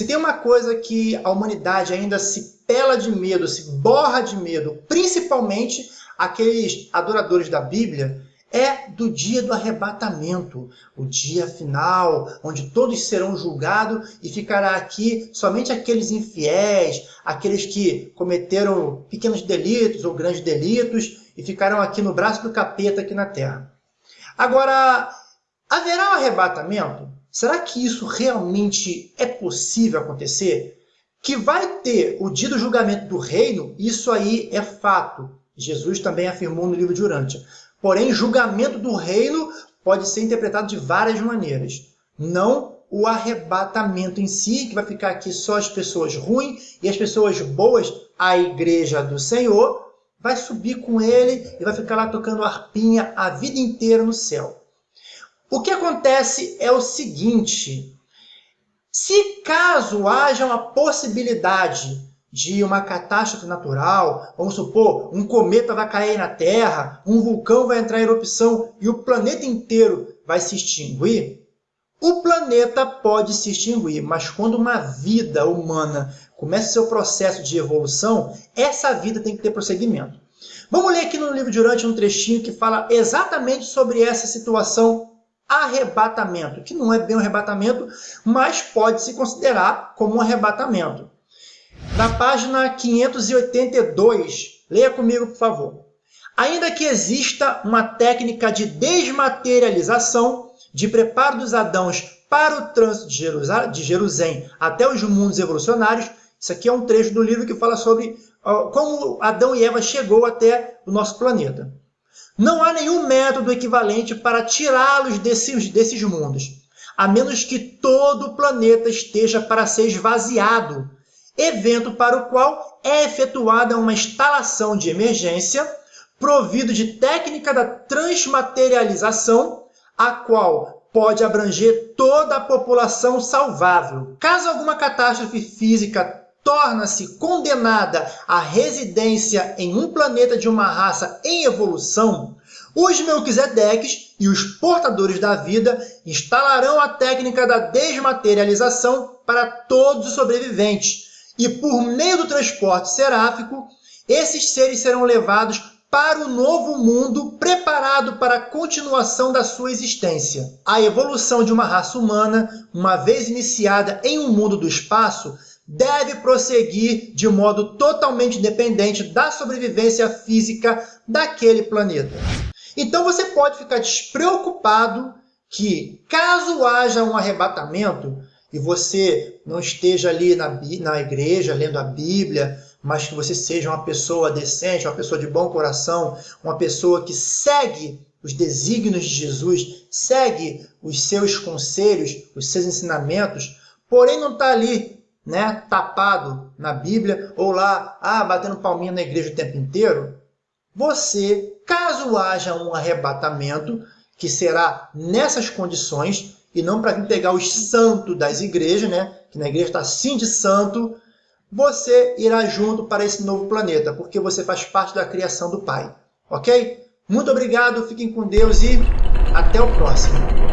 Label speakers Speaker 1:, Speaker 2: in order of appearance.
Speaker 1: Se tem uma coisa que a humanidade ainda se pela de medo, se borra de medo, principalmente aqueles adoradores da Bíblia, é do dia do arrebatamento, o dia final, onde todos serão julgados e ficará aqui somente aqueles infiéis, aqueles que cometeram pequenos delitos ou grandes delitos e ficarão aqui no braço do capeta aqui na terra. Agora, haverá um arrebatamento? Será que isso realmente é possível acontecer? Que vai ter o dia do julgamento do reino, isso aí é fato. Jesus também afirmou no livro de Urântia. Porém, julgamento do reino pode ser interpretado de várias maneiras. Não o arrebatamento em si, que vai ficar aqui só as pessoas ruins e as pessoas boas, a igreja do Senhor, vai subir com ele e vai ficar lá tocando arpinha a vida inteira no céu. O que acontece é o seguinte, se caso haja uma possibilidade de uma catástrofe natural, vamos supor, um cometa vai cair na Terra, um vulcão vai entrar em erupção e o planeta inteiro vai se extinguir, o planeta pode se extinguir, mas quando uma vida humana começa seu processo de evolução, essa vida tem que ter prosseguimento. Vamos ler aqui no livro de Urante um trechinho que fala exatamente sobre essa situação arrebatamento, que não é bem um arrebatamento, mas pode se considerar como um arrebatamento. Na página 582, leia comigo, por favor. Ainda que exista uma técnica de desmaterialização, de preparo dos Adãos para o trânsito de Jerusalém até os mundos evolucionários, isso aqui é um trecho do livro que fala sobre como Adão e Eva chegou até o nosso planeta. Não há nenhum método equivalente para tirá-los desses, desses mundos, a menos que todo o planeta esteja para ser esvaziado evento para o qual é efetuada uma instalação de emergência provido de técnica da transmaterialização, a qual pode abranger toda a população salvável. Caso alguma catástrofe física torna-se condenada à residência em um planeta de uma raça em evolução, os Melquisedeques e os portadores da vida instalarão a técnica da desmaterialização para todos os sobreviventes, e por meio do transporte seráfico, esses seres serão levados para o novo mundo preparado para a continuação da sua existência. A evolução de uma raça humana, uma vez iniciada em um mundo do espaço, deve prosseguir de modo totalmente independente da sobrevivência física daquele planeta. Então você pode ficar despreocupado que, caso haja um arrebatamento, e você não esteja ali na, na igreja lendo a Bíblia, mas que você seja uma pessoa decente, uma pessoa de bom coração, uma pessoa que segue os desígnios de Jesus, segue os seus conselhos, os seus ensinamentos, porém não está ali né, tapado na Bíblia ou lá ah, batendo palminha na igreja o tempo inteiro, você, caso haja um arrebatamento, que será nessas condições, e não para pegar os santos das igrejas, né? que na igreja está assim de santo, você irá junto para esse novo planeta, porque você faz parte da criação do Pai. Ok? Muito obrigado, fiquem com Deus e até o próximo.